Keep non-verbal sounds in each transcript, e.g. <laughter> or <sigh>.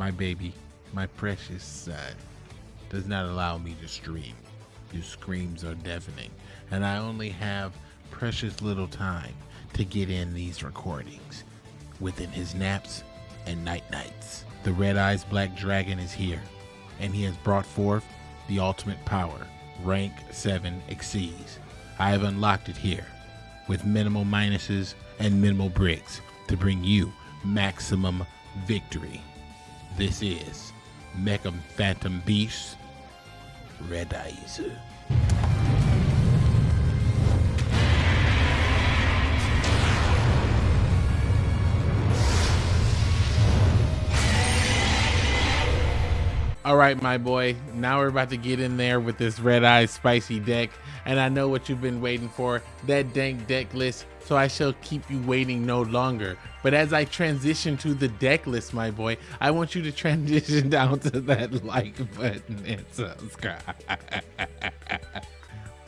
my baby, my precious son, does not allow me to stream. Your screams are deafening, and I only have precious little time to get in these recordings within his naps and night nights. The Red Eyes Black Dragon is here, and he has brought forth the ultimate power, rank 7 Xyz. I have unlocked it here with minimal minuses and minimal bricks to bring you maximum victory. This is Mecha Phantom Beast Red Eyes. All right, my boy. Now we're about to get in there with this red eye spicy deck. And I know what you've been waiting for, that dank deck list. So I shall keep you waiting no longer. But as I transition to the deck list, my boy, I want you to <laughs> transition down to that like button and subscribe.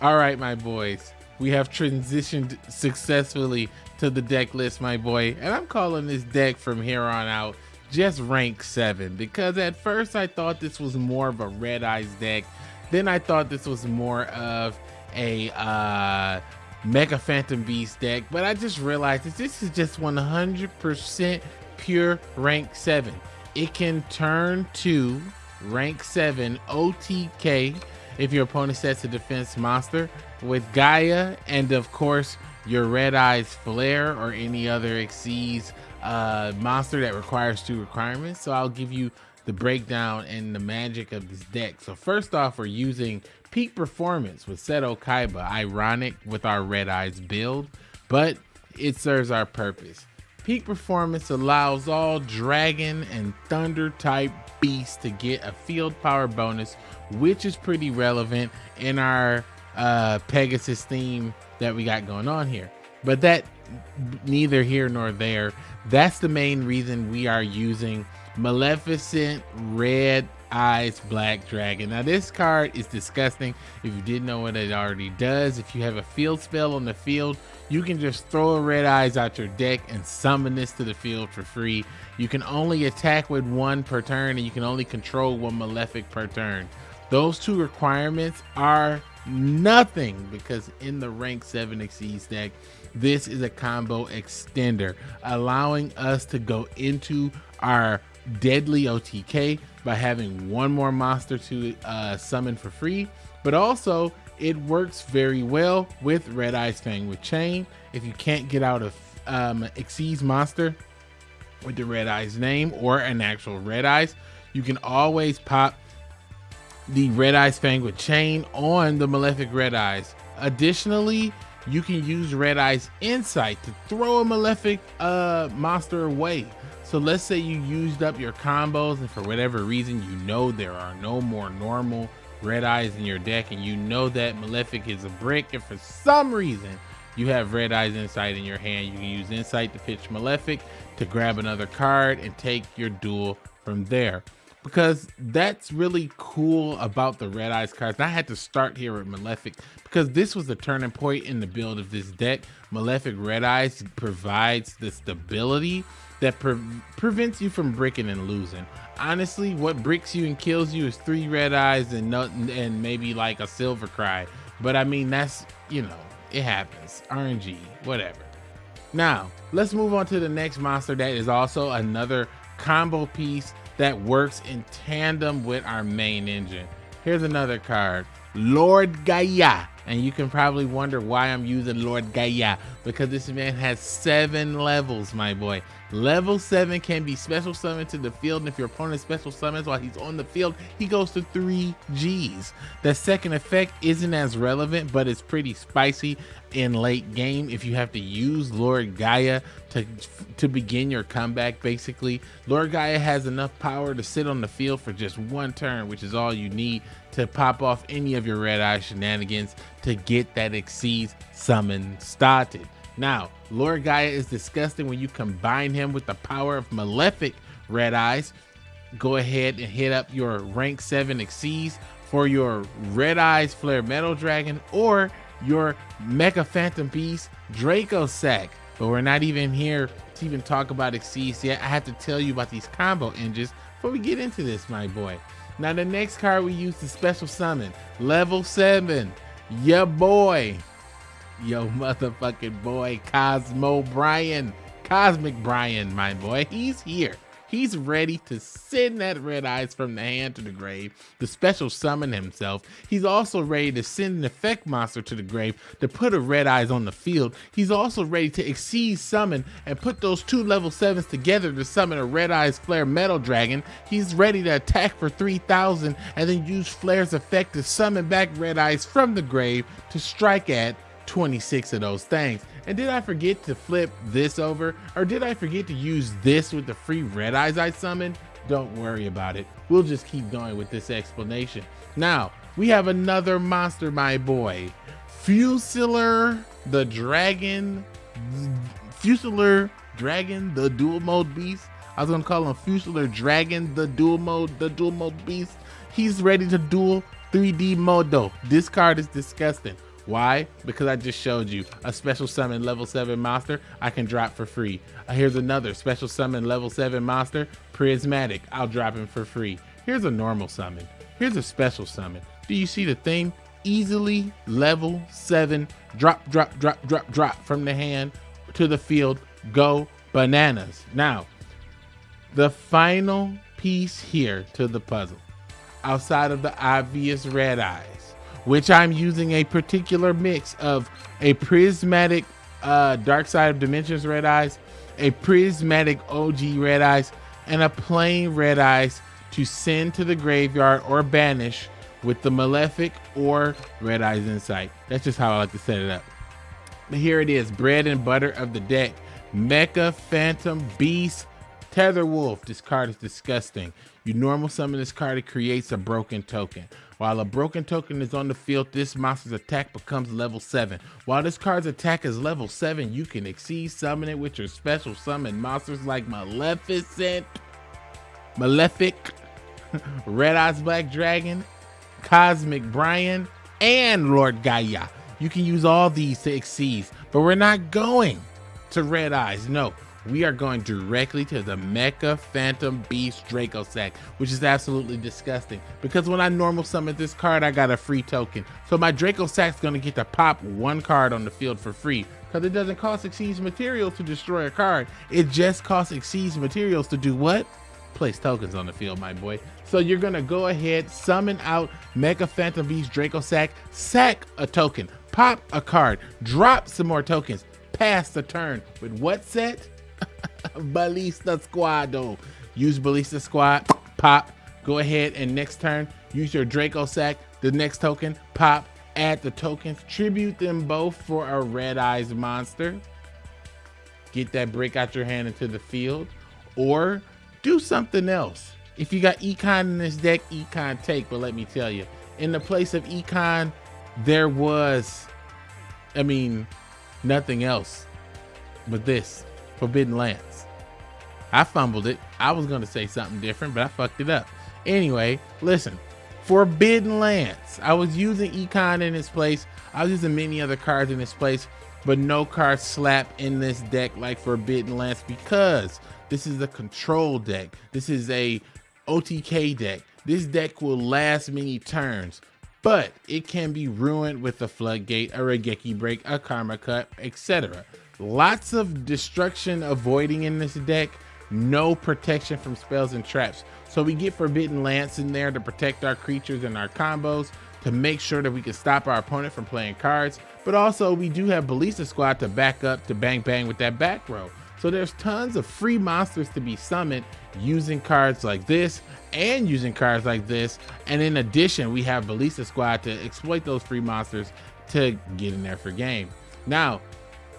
All right, my boys. We have transitioned successfully to the deck list, my boy. And I'm calling this deck from here on out just rank 7 because at first I thought this was more of a Red Eyes deck. Then I thought this was more of a uh, Mecha Phantom Beast deck, but I just realized that this is just 100% pure rank 7. It can turn to rank 7 OTK if your opponent sets a defense monster with Gaia and of course your Red Eyes Flare or any other Xyz uh, monster that requires two requirements. So I'll give you the breakdown and the magic of this deck. So first off, we're using peak performance with Seto Kaiba, ironic with our Red Eyes build, but it serves our purpose. Peak performance allows all dragon and thunder type beasts to get a field power bonus, which is pretty relevant in our uh, Pegasus theme that we got going on here. But that neither here nor there. That's the main reason we are using Maleficent Red Eyes Black Dragon. Now this card is disgusting. If you didn't know what it already does, if you have a field spell on the field, you can just throw a Red Eyes out your deck and summon this to the field for free. You can only attack with one per turn and you can only control one Malefic per turn. Those two requirements are nothing because in the rank 7 Xyz deck, this is a combo extender, allowing us to go into our deadly OTK by having one more monster to uh, summon for free, but also it works very well with Red Eyes Fang with Chain. If you can't get out of um, Xyz monster with the Red Eyes name or an actual Red Eyes, you can always pop the Red Eyes Fang with Chain on the Malefic Red Eyes. Additionally, you can use Red Eyes Insight to throw a Malefic uh, monster away. So let's say you used up your combos and for whatever reason you know there are no more normal Red Eyes in your deck and you know that Malefic is a brick and for some reason you have Red Eyes Insight in your hand, you can use Insight to pitch Malefic to grab another card and take your duel from there because that's really cool about the Red Eyes cards. I had to start here with Malefic because this was the turning point in the build of this deck. Malefic Red Eyes provides the stability that pre prevents you from breaking and losing. Honestly, what bricks you and kills you is three Red Eyes and nothing, and maybe like a Silver Cry. But I mean, that's, you know, it happens. RNG, whatever. Now, let's move on to the next monster that is also another combo piece that works in tandem with our main engine. Here's another card, Lord Gaia. And you can probably wonder why I'm using Lord Gaia because this man has seven levels, my boy. Level seven can be special summoned to the field. And if your opponent special summons while he's on the field, he goes to three G's. The second effect isn't as relevant, but it's pretty spicy in late game if you have to use Lord Gaia to to begin your comeback basically Lord Gaia has enough power to sit on the field for just one turn which is all you need to pop off any of your red eye shenanigans to get that Xyz summon started now Lord Gaia is disgusting when you combine him with the power of Malefic red eyes go ahead and hit up your rank 7 Xyz for your red eyes flare metal dragon or your Mecha Phantom Beast Dracossack. But we're not even here to even talk about Xyz yet. I have to tell you about these combo engines before we get into this, my boy. Now the next card we use the special summon, level seven, your boy, yo motherfucking boy, Cosmo Brian, Cosmic Brian, my boy. He's here. He's ready to send that red eyes from the hand to the grave, to special summon himself. He's also ready to send an effect monster to the grave to put a red eyes on the field. He's also ready to exceed summon and put those two level sevens together to summon a red eyes flare metal dragon. He's ready to attack for 3000 and then use flare's effect to summon back red eyes from the grave to strike at 26 of those things. And did I forget to flip this over? Or did I forget to use this with the free red eyes I summoned? Don't worry about it. We'll just keep going with this explanation. Now, we have another monster, my boy. Fusilier the Dragon. Fusilier Dragon, the dual mode beast. I was gonna call him Fusilier Dragon, the dual mode, the dual mode beast. He's ready to duel 3D mode though. This card is disgusting. Why? Because I just showed you a special summon level 7 monster I can drop for free. Uh, here's another special summon level 7 monster, Prismatic. I'll drop him for free. Here's a normal summon. Here's a special summon. Do you see the theme? Easily level 7, drop, drop, drop, drop, drop from the hand to the field. Go bananas. Now, the final piece here to the puzzle, outside of the obvious red eyes, which I'm using a particular mix of a prismatic uh, Dark Side of Dimensions Red Eyes, a prismatic OG Red Eyes, and a plain Red Eyes to send to the graveyard or banish with the Malefic or Red Eyes Insight. That's just how I like to set it up. But here it is, bread and butter of the deck. Mecha Phantom Beast Tether Wolf. This card is disgusting. You normal summon this card, it creates a broken token. While a broken token is on the field, this monster's attack becomes level 7. While this card's attack is level 7, you can exceed summon it with your special summon monsters like Maleficent, Malefic, <laughs> Red Eyes Black Dragon, Cosmic Brian, and Lord Gaia. You can use all these to exceed, but we're not going to Red Eyes. No, we are going directly to the Mecha Phantom Beast Dracossack, which is absolutely disgusting. Because when I normal summon this card, I got a free token. So my Dracossack's gonna get to pop one card on the field for free. Because it doesn't cost Xyz materials to destroy a card. It just costs Xyz materials to do what? Place tokens on the field, my boy. So you're gonna go ahead, summon out Mecha Phantom Beast Dracossack, sack a token, pop a card, drop some more tokens, pass the turn with what set? <laughs> Ballista Squad Use Ballista Squad, pop, go ahead and next turn, use your Dracossack. the next token, pop, add the tokens, tribute them both for a Red Eyes monster. Get that brick out your hand into the field, or do something else. If you got Econ in this deck, Econ take, but let me tell you, in the place of Econ, there was, I mean, nothing else but this. Forbidden Lance. I fumbled it. I was going to say something different, but I fucked it up. Anyway, listen. Forbidden Lance. I was using Econ in its place. I was using many other cards in its place, but no card slap in this deck like Forbidden Lance because this is a control deck. This is a OTK deck. This deck will last many turns, but it can be ruined with a Floodgate, a Raigeki Break, a Karma Cut, etc. Lots of destruction avoiding in this deck, no protection from spells and traps. So we get Forbidden Lance in there to protect our creatures and our combos, to make sure that we can stop our opponent from playing cards. But also we do have Ballista Squad to back up to bang bang with that back row. So there's tons of free monsters to be summoned using cards like this and using cards like this. And in addition, we have Ballista Squad to exploit those free monsters to get in there for game. Now,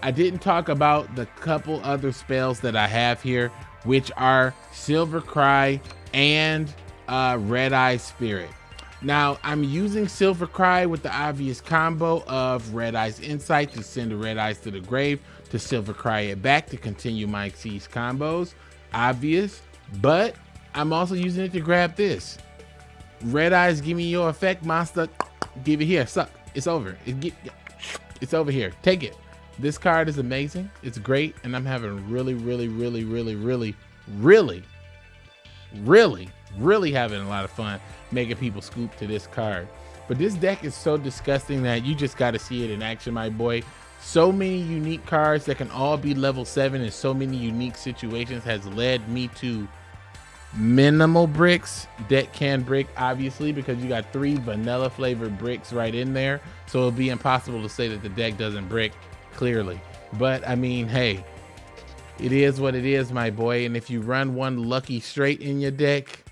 I didn't talk about the couple other spells that I have here, which are Silver Cry and uh, Red Eye Spirit. Now, I'm using Silver Cry with the obvious combo of Red Eyes Insight to send the Red Eyes to the grave, to Silver Cry it back to continue my Xyz combos. Obvious, but I'm also using it to grab this. Red Eyes, give me your effect, monster. Give it here, suck. It's over. It it's over here. Take it. This card is amazing. It's great. And I'm having really, really, really, really, really, really, really, really having a lot of fun making people scoop to this card. But this deck is so disgusting that you just got to see it in action, my boy. So many unique cards that can all be level 7 in so many unique situations has led me to minimal bricks. Deck can brick, obviously, because you got three vanilla flavored bricks right in there. So it'll be impossible to say that the deck doesn't brick, clearly. But, I mean, hey, it is what it is, my boy. And if you run one lucky straight in your deck,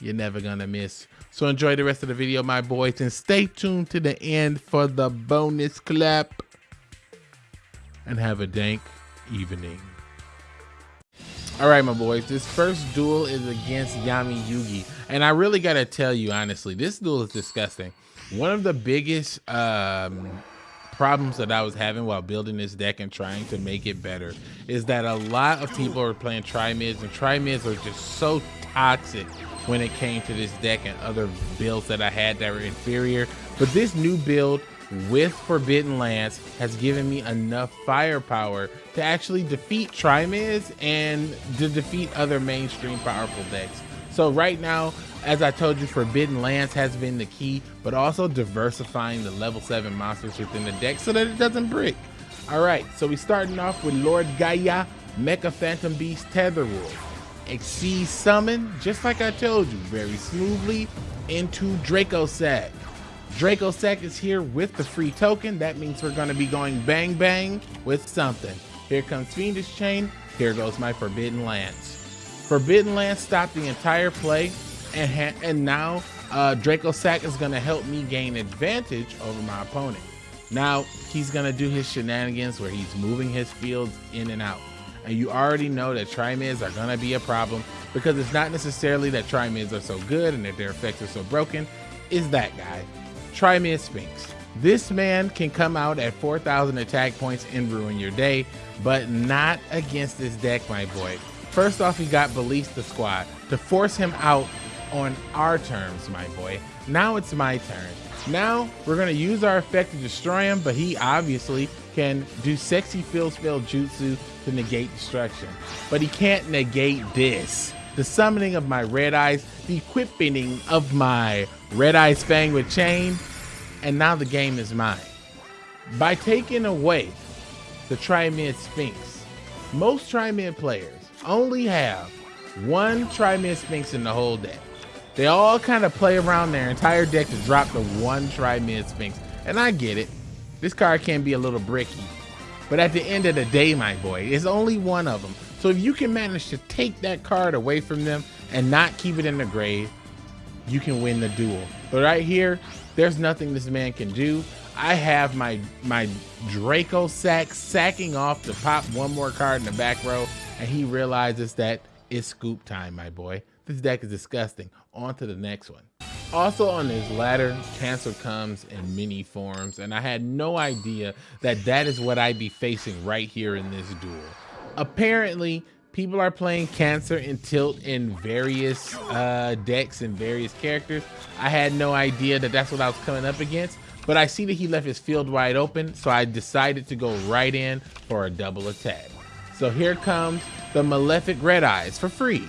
you're never gonna miss. So enjoy the rest of the video, my boys, and stay tuned to the end for the bonus clap. And have a dank evening. All right, my boys, this first duel is against Yami Yugi. And I really gotta tell you, honestly, this duel is disgusting. One of the biggest um, problems that I was having while building this deck and trying to make it better is that a lot of people are playing tri-mids and tri-mids are just so toxic when it came to this deck and other builds that I had that were inferior. But this new build with Forbidden Lance has given me enough firepower to actually defeat Trimids and to defeat other mainstream powerful decks. So right now, as I told you, Forbidden Lance has been the key, but also diversifying the level 7 monsters within the deck so that it doesn't break. Alright, so we starting off with Lord Gaia, Mecha Phantom Beast, Tether Wolf. Xyz Summon, just like I told you, very smoothly into Dracossack. Draco Sack is here with the free token. That means we're going to be going bang bang with something. Here comes Fiendish Chain. Here goes my Forbidden Lance. Forbidden Lance stopped the entire play, and, and now uh, Dracossack is going to help me gain advantage over my opponent. Now, he's going to do his shenanigans where he's moving his fields in and out and you already know that trimids are gonna be a problem because it's not necessarily that trimids are so good and that their effects are so broken. Is that guy, Trimid Sphinx. This man can come out at 4,000 attack points and ruin your day, but not against this deck, my boy. First off, he got Ballista Squad to force him out on our terms, my boy. Now it's my turn. Now we're gonna use our effect to destroy him, but he obviously can do sexy fill spell jutsu to negate destruction. But he can't negate this. The summoning of my red eyes, the equipping of my red eyes fang with chain, and now the game is mine. By taking away the Trimid Sphinx, most Trimid players only have one Trimid Sphinx in the whole deck. They all kind of play around their entire deck to drop the one Trimid Sphinx. And I get it. This card can be a little bricky. But at the end of the day, my boy, it's only one of them. So if you can manage to take that card away from them and not keep it in the grave, you can win the duel. But right here, there's nothing this man can do. I have my my Dracossack sacking off to pop one more card in the back row, and he realizes that it's scoop time, my boy. This deck is disgusting. On to the next one. Also on this ladder, cancer comes in many forms, and I had no idea that that is what I'd be facing right here in this duel. Apparently, people are playing cancer and tilt in various uh, decks and various characters. I had no idea that that's what I was coming up against, but I see that he left his field wide open, so I decided to go right in for a double attack. So here comes the Malefic Red Eyes for free,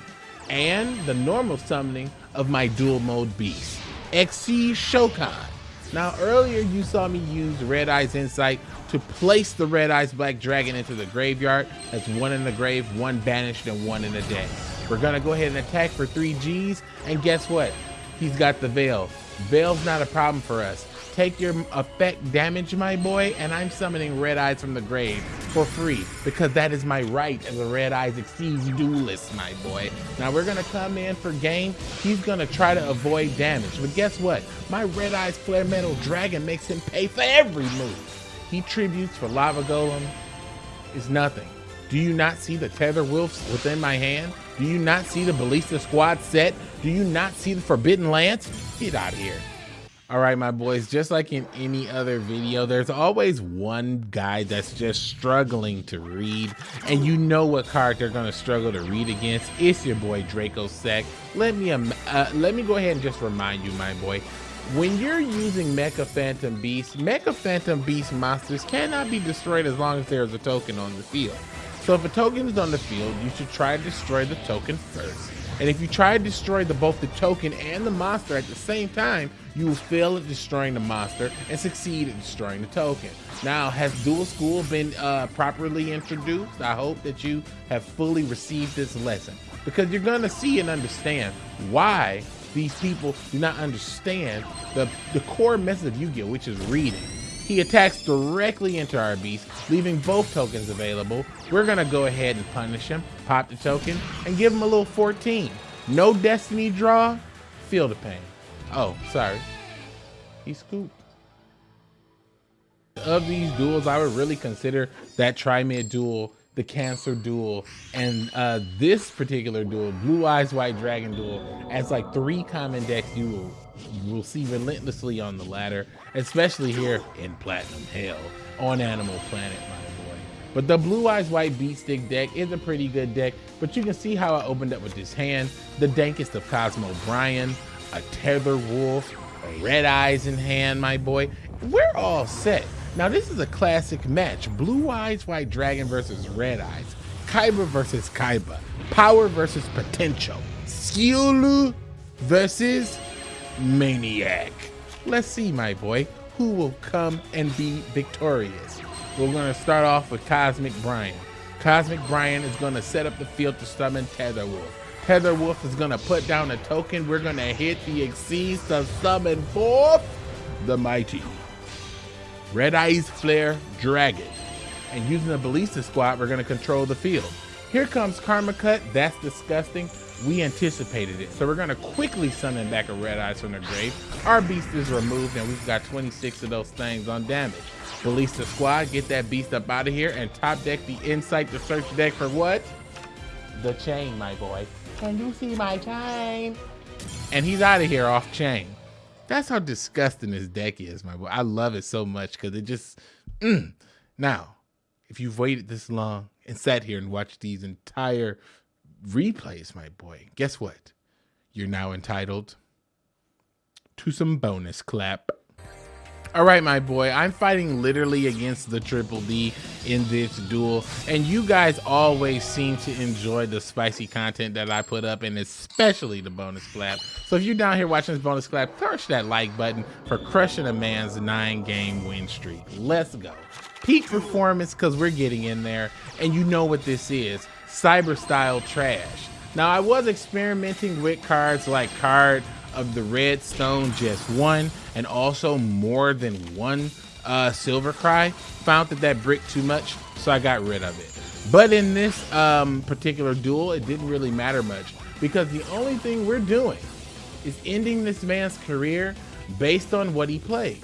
and the normal summoning of my dual mode beast, XC Shokan. Now earlier you saw me use Red Eyes Insight to place the Red Eyes Black Dragon into the graveyard. That's one in the grave, one banished, and one in the deck. We're gonna go ahead and attack for three Gs, and guess what? He's got the Veil. Veil's not a problem for us. Take your effect damage, my boy, and I'm summoning Red Eyes from the grave for free because that is my right as a Red Eyes Xyz duelist, my boy. Now we're gonna come in for game. He's gonna try to avoid damage, but guess what? My Red Eyes Flare Metal Dragon makes him pay for every move. He tributes for Lava Golem is nothing. Do you not see the Tether Wolves within my hand? Do you not see the Ballista Squad set? Do you not see the Forbidden Lance? Get out of here. All right, my boys, just like in any other video, there's always one guy that's just struggling to read, and you know what card they're gonna struggle to read against. It's your boy Dracossack. Let me um, uh, let me go ahead and just remind you, my boy, when you're using Mecha Phantom Beast, Mecha Phantom Beast monsters cannot be destroyed as long as there's a token on the field. So if a token is on the field, you should try to destroy the token first And if you try to destroy the, both the token and the monster at the same time, you will fail at destroying the monster and succeed at destroying the token. Now, has Duel School been uh, properly introduced? I hope that you have fully received this lesson because you're gonna see and understand why these people do not understand the, the core message of Yu-Gi-Oh, which is reading. He attacks directly into our beast, leaving both tokens available. We're gonna go ahead and punish him, pop the token, and give him a little 14. No destiny draw, feel the pain. Oh, sorry. He scooped. Of these duels, I would really consider that Tri-Mid duel the Cancer duel and uh, this particular duel, Blue Eyes White Dragon duel, as like three common decks you will see relentlessly on the ladder, especially here in Platinum Hell on Animal Planet, my boy. But the Blue Eyes White Beat Stick deck is a pretty good deck, but you can see how I opened up with this hand, the dankest of Cosmo Bryan, a Tether Wolf, Red Eyes in hand, my boy. We're all set. Now this is a classic match, Blue Eyes White Dragon versus Red Eyes, Kaiba versus Kaiba, Power versus Potential, Skiulu versus Maniac. Let's see, my boy, who will come and be victorious. We're going to start off with Cosmic Brian. Cosmic Brian is going to set up the field to summon Tether Wolf. Tether Wolf is going to put down a token. We're going to hit the Xyz to summon forth the mighty Red Eyes Flare Dragon. And using the Ballista Squad, we're going to control the field. Here comes Karma Cut. That's disgusting we anticipated it. So we're gonna quickly summon back a Red Eyes from the grave. Our beast is removed and we've got 26 of those things on damage. Release the squad, get that beast up out of here and top deck the Insight to search deck for what? The chain, my boy. Can you see my chain? And he's out of here off chain. That's how disgusting this deck is, my boy. I love it so much because it just, mm. Now, if you've waited this long and sat here and watched these entire replays, my boy, guess what? You're now entitled to some bonus clap. All right, my boy, I'm fighting literally against the Triple D in this duel, and you guys always seem to enjoy the spicy content that I put up, and especially the bonus clap. So if you're down here watching this bonus clap, crush that like button for crushing a man's nine-game win streak. Let's go. Peak performance, because we're getting in there, and you know what this is cyber style trash. Now I was experimenting with cards like card of the redstone just one and also more than one uh, silver cry. Found that that bricked too much, so I got rid of it. But in this um, particular duel, it didn't really matter much because the only thing we're doing is ending this man's career based on what he played.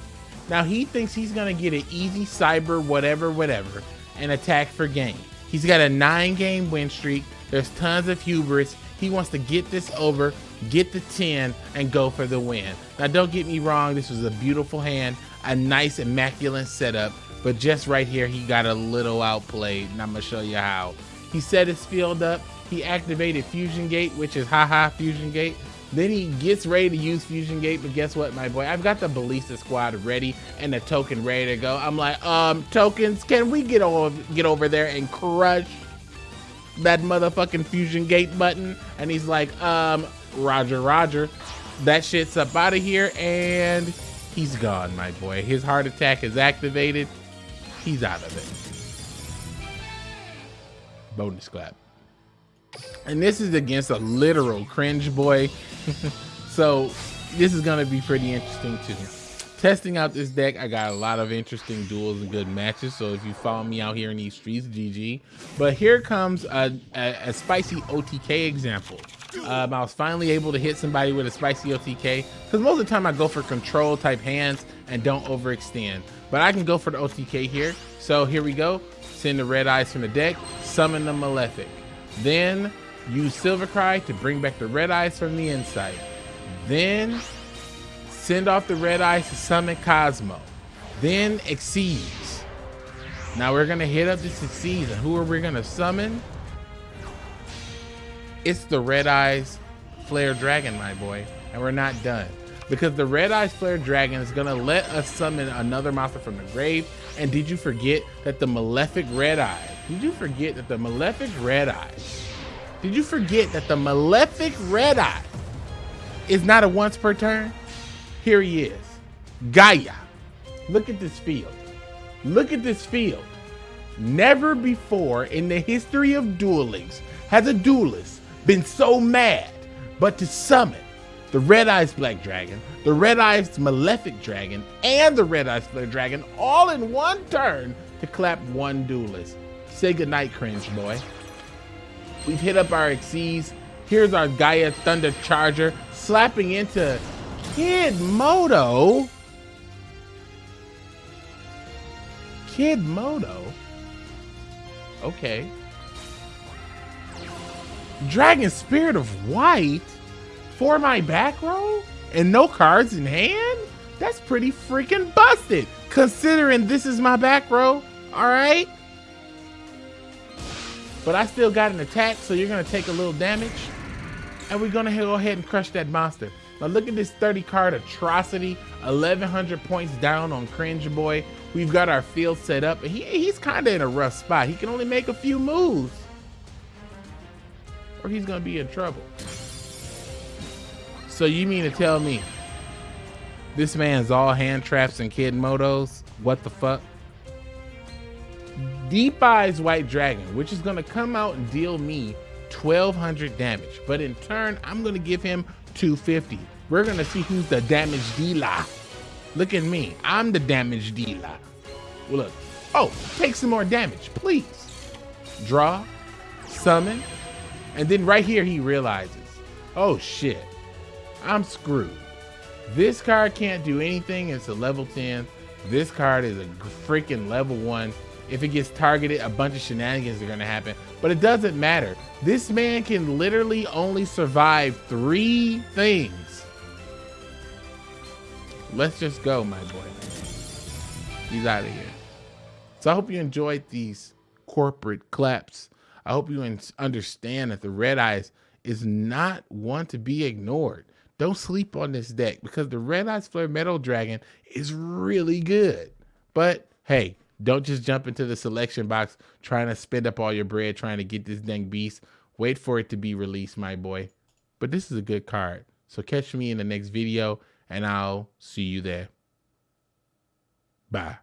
Now he thinks he's gonna get an easy cyber whatever whatever and attack for game. He's got a nine game win streak. There's tons of hubris. He wants to get this over, get the 10, and go for the win. Now, don't get me wrong, this was a beautiful hand, a nice, immaculate setup, but just right here, he got a little outplayed, and I'm gonna show you how. He set his field up, he activated Fusion Gate, which is haha Fusion Gate, then he gets ready to use Fusion Gate, but guess what, my boy? I've got the Ballista Squad ready and the token ready to go. I'm like, um, tokens, can we get over get over there and crush that motherfucking Fusion Gate button? And he's like, um, Roger, Roger. That shit's up out of here, and he's gone, my boy. His heart attack is activated. He's out of it. Bonus clap. And this is against a literal cringe boy. <laughs> so this is going to be pretty interesting too. Testing out this deck, I got a lot of interesting duels and good matches. So if you follow me out here in these streets, GG. But here comes a, a, a spicy OTK example. Um, I was finally able to hit somebody with a spicy OTK because most of the time I go for control type hands and don't overextend. But I can go for the OTK here. So here we go. Send the red eyes from the deck, summon the Malefic. Then use Silver Cry to bring back the red eyes from the inside. Then send off the red eyes to summon Cosmo. Then Xyz. Now we're gonna hit up this Xyz and who are we gonna summon? It's the red eyes Flare Dragon, my boy. And we're not done. Because the red eyes Flare Dragon is gonna let us summon another monster from the grave. And did you forget that the Malefic Red Eye, did you forget that the Malefic Red Eye Did you forget that the Malefic Red Eye is not a once per turn? Here he is. Gaia. Look at this field. Look at this field. Never before in the history of Duel Links has a duelist been so mad but to summon the Red Eyes Black Dragon, the Red Eyes Malefic Dragon, and the Red Eyes Black Dragon all in one turn to clap one duelist. Say goodnight, cringe boy. We've hit up our Xyz. Here's our Gaia Thunder Charger slapping into Kid Moto. Kid Moto? Okay. Dragon Spirit of White for my back row and no cards in hand? That's pretty freaking busted considering this is my back row. All right. But I still got an attack, so you're gonna take a little damage. And we're gonna go ahead and crush that monster. Now look at this 30 card atrocity, 1100 points down on Cringe Boy. We've got our field set up, and he, he's kind of in a rough spot. He can only make a few moves, or he's gonna be in trouble. So you mean to tell me this man's all hand traps and kid motos? What the fuck? Deep Eyes White Dragon, which is gonna come out and deal me 1200 damage. But in turn, I'm gonna give him 250. We're gonna see who's the damage dealer. Look at me, I'm the damage dealer. Well, look, oh, take some more damage, please. Draw, summon, and then right here he realizes, oh shit, I'm screwed. This card can't do anything, it's a level 10. This card is a freaking level one if it gets targeted, a bunch of shenanigans are gonna happen. But it doesn't matter. This man can literally only survive three things. Let's just go, my boy. He's out of here. So I hope you enjoyed these corporate claps. I hope you understand that the Red Eyes is not one to be ignored. Don't sleep on this deck because the Red Eyes Flare Metal Dragon is really good. But hey, don't just jump into the selection box trying to spend up all your bread trying to get this dang beast. Wait for it to be released, my boy. But this is a good card. So catch me in the next video and I'll see you there. Bye.